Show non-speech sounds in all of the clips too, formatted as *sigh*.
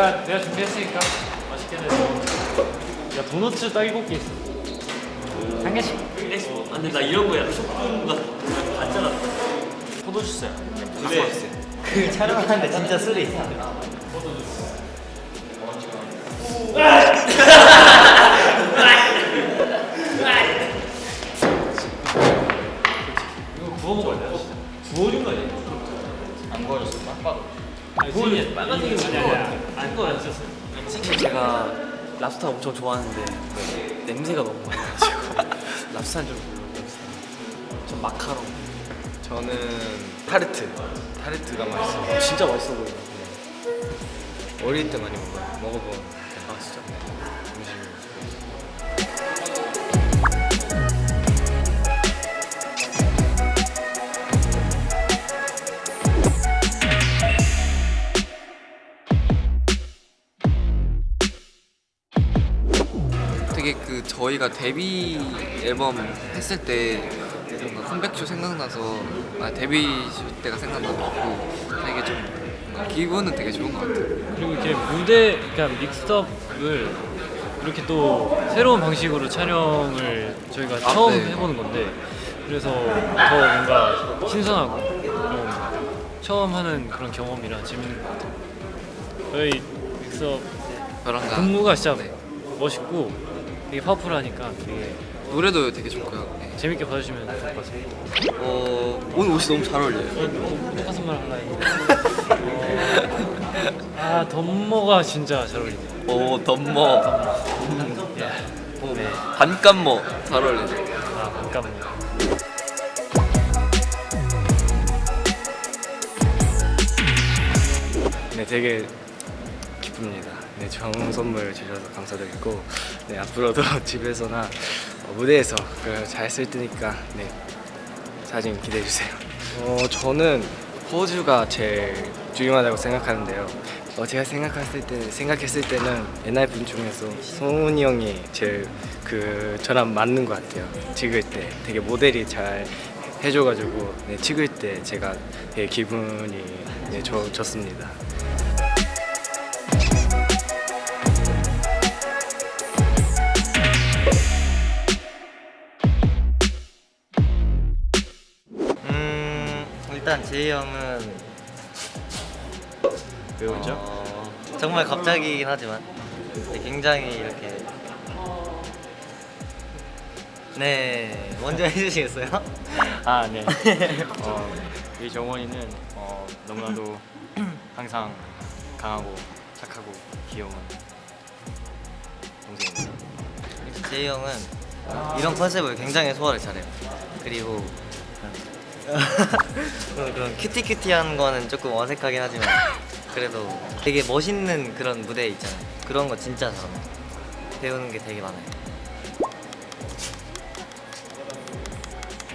내가 내가 준비했으니까 맛있게 내. 야 도너츠 딸기볶이 있어. 한 개씩. 아, 근데 나 이런 거야 소금가 봤잖아 포도주스야. 근데 그 촬영하는데 진짜 술이 있어. 이거 구워 먹어야 돼. 구워준 거 아니야? 안 구워졌어. 딱 봐도. 구워준 빨간색이 아니야. 안 구워 안 썼어. 사실 제가 랍스터 엄청 좋아하는데 냄새가 너무 많이 나가지고 *laughs* 랍스터는 좀 별로 좀 마카롱 저는 타르트. 타르트가 맛있어요. 진짜 맛있어 보이네 어릴 때 많이 먹어요. 먹어본 아 진짜 음식 저희가 데뷔 앨범 했을 때 뭔가 컴백쇼 생각나서 아 데뷔 때가 생각나고 되게 좀 기분은 되게 좋은 것 같아요. 그리고 이렇게 무대 그러니까 믹스업을 이렇게 또 새로운 방식으로 촬영을 저희가 아, 처음 네. 해보는 건데 그래서 더 뭔가 신선하고 좀 처음 하는 그런 경험이라 재밌는 것 같아요. 저희 믹스업 저랑가 분무가 진짜 네. 멋있고 되게 파워풀하니까 되게 노래도 되게 좋고요. 네. 재밌게 봐주시면 좋을 것 같습니다. 어 오늘 옷이 너무 잘 어울려요. 어, 똑같은 말 하려 했는데 어, *laughs* 아 덤머가 진짜 잘 어울리네요. 오 덤머, 예. 네. 반감머 잘 어울려요. 아 잠깐만요. 네, 되게 기쁩니다. 네, 좋은 선물 주셔서 감사드리고, 네, 앞으로도 *laughs* 집에서나 어, 무대에서 잘 쓸 테니까, 네, 사진 기대해 주세요. 어, 저는 포즈가 제일 중요하다고 생각하는데요. 어, 제가 생각했을 때 생각했을 때는 옛날 분 중에서 송은이 형이 제일 그 저랑 맞는 것 같아요. 찍을 때 되게 모델이 잘 해줘가지고 네, 찍을 때 제가 되게 기분이 네, 좋, 좋습니다. 일단 제이 형은 왜 웃죠? 어, 정말 갑자기긴 하지만 굉장히 이렇게 네 먼저 해주시겠어요? 아, 네. *laughs* 어, 이 정원이는 어, 너무나도 항상 강하고 착하고 귀여운 동생입니다. 제이 형은 이런 컨셉을 굉장히 소화를 잘해요. 그리고 *laughs* 그런, 그런 큐티큐티한 거는 조금 어색하긴 하지만 그래도 되게 멋있는 그런 무대 있잖아요. 그런 거 진짜 잘해요. 배우는 게 되게 많아요.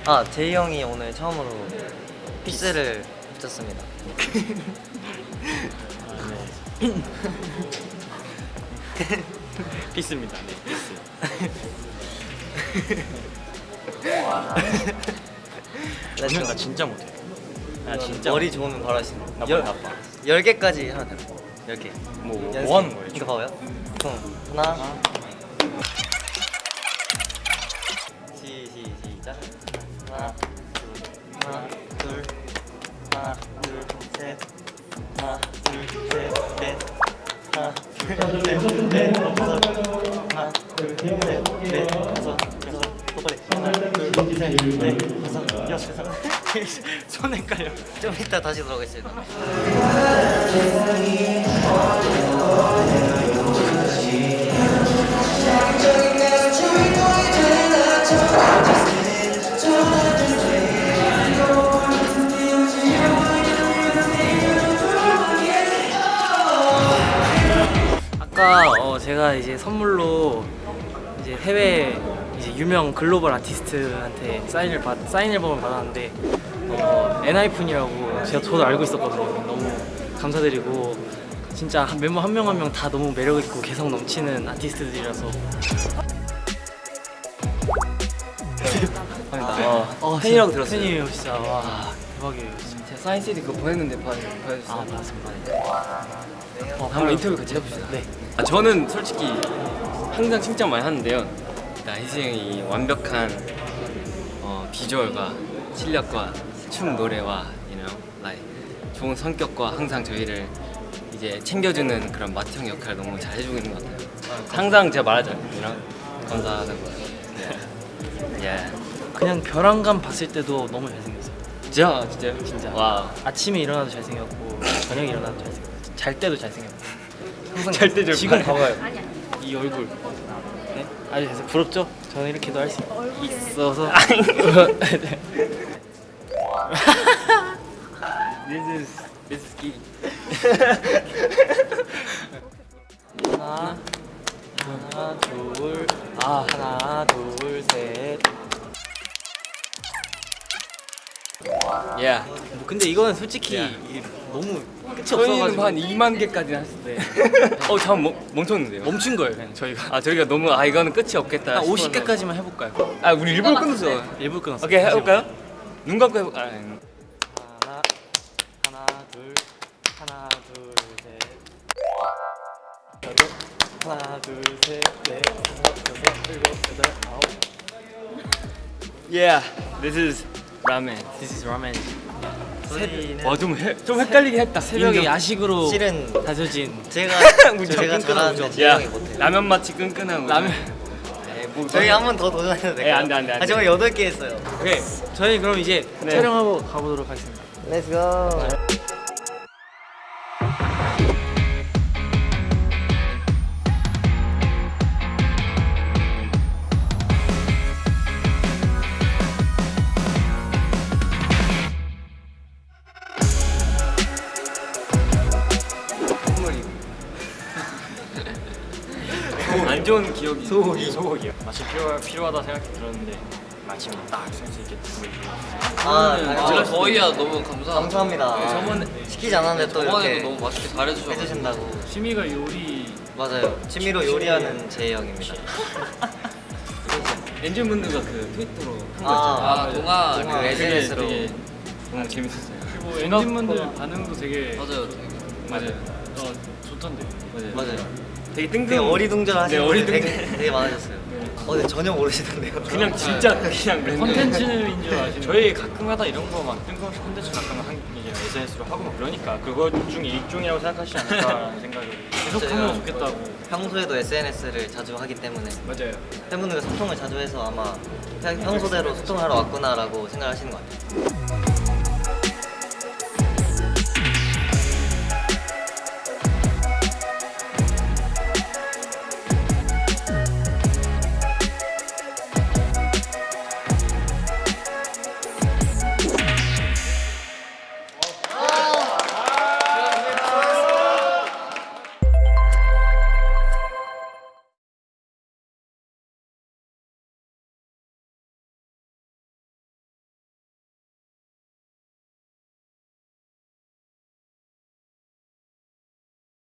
아 제이 형이 오늘 처음으로 피스를 붙였습니다. *laughs* 피스입니다. 네, 피스. *laughs* 나 저는 나좀 진짜 못해. 나 진짜 머리 좋으면 바로 하시네. 나빠 열- 나빠. 열 개까지 하나 돼. 열 개. 뭐, 연습. 뭐 하는 거예요? 이거 봐봐요. 총 하나. 손 헷갈려. *laughs* 좀 이따 다시 들어가겠습니다. 아까 어, 제가 이제 선물로 이제 해외 이제 유명 글로벌 아티스트한테 사인을 받 사인 앨범을 받았는데 어, 엔하이픈이라고 제가 저도 알고 있었거든요. 너무 감사드리고 진짜 한- 멤버 한 명 한 명 다 너무 매력 있고 개성 넘치는 아티스트들이라서 어, 팬이라고 들었어요. 팬이에요, 진짜. 와 대박이에요 진짜. 제가 사인 CD 그거 보냈는데 봐- 보여주세요. 아 맞습니다. 어, 한번 인터뷰 같이 해봅시다. 네. 아, 저는 솔직히 항상 칭찬 많이 하는데요. 희승 형이 이 완벽한 어, 비주얼과 실력과 춤 노래와 you know, like, 좋은 성격과 항상 저희를 이제 챙겨주는 그런 마형 역할을 너무 잘 해주고 있는 것 같아요. 항상 제가 말하잖아요. you know? 감사하다고. 예. 예. 그냥 벼랑감 봤을 때도 너무 잘생겼어요. 진짜 진짜요? 진짜. 와. 아침에 일어나도 잘생겼고 저녁에 일어나도 잘생겼고 잘 때도 잘생겼고 항상 잘 때죠. 지금 봐봐요 이 얼굴 네? 아주 잘생 부럽죠? 저는 이렇게도 할 수 있어서 *laughs* *laughs* 네. *laughs* This is this is key. *laughs* 하나 하나 둘 아 하나 둘 셋 Yeah. 뭐 근데 이거는 솔직히 야. 이- 너무 끝이 없어가지고 한 2만 개까지 했을 때. *laughs* 어, 잠깐 멈- 멈췄는데요. 멈춘 거예요 그냥 저희가 아, 저희가 너무 아 이거는 끝이 없겠다. 한 싶어서. 50개까지만 해볼까요? 아, 우리 일부러 끊었어. 일부 끊었어요 오케이, 해볼까요? 눈 감고 해볼. 아, 음. 하나 하나 둘 하나 둘셋 여덟 하나 둘셋넷 다섯 여섯 일곱 여덟 아홉 Yeah, this is 라멘. This is ramen 저희는 와, 좀, 헷갈리게 했다. 새벽에 인정. 야식으로 실은 다져진 제가 *laughs* 제가 끈끈한 잘하는데 야. 라면 맛이 끈끈한 라면 네, 뭐, 저희 한 번 더 도전해도 에, 될까요? 안 돼, 안 돼, 안 아, 돼. 저희 여덟 개 했어요. 오케이. 저희 그럼 이제 네. 촬영하고 가보도록 하겠습니다 Let's go. 선 안 좋은 기억이. 소고기. 소고기요. 마치 필요, 필요하다 생각이 들었는데 마침 딱쓸수 있게 아, 아, 저희야 너무 감사합니다. 감사합니다. 네, 저번에 시키지 않았는데 또 이렇게 너무 맛있게 잘해주셔서 해주신다고. 취미가 요리 맞아요. 취미로 요리하는 제 형입니다. *laughs* 엔진 분들과 그 트위터로 한거 아, 아 동아 그 SNS로. SNS 로 되게 너무 재밌었어요. 그리고 엔진 분들 반응도 되게 맞아요 되게 맞아요. 어, 좋던데 맞아요. 맞아요. 되게 뜬금. 되게 어리둥절하시는 네, 어리둥절. 되게, 되게 많으셨어요. 어, 근데 전혀 모르시던데요. 그냥 진짜 그냥 랜덤. 컨텐츠인 줄 아시는 저희 가끔 하다 이런 거 막 뜬금없이 콘텐츠 가끔 한 이제 SNS로 하고 막 그러니까 그거 중에 일종이라고 생각하시지 않을까라는 *laughs* 생각이 계속 하면 좋겠다고 평소에도 SNS를 자주 하기 때문에 맞아요. 팬분들과 소통을 자주 해서 아마 그냥 평소대로 소통하러 왔구나라고 생각하시는 것 같아요.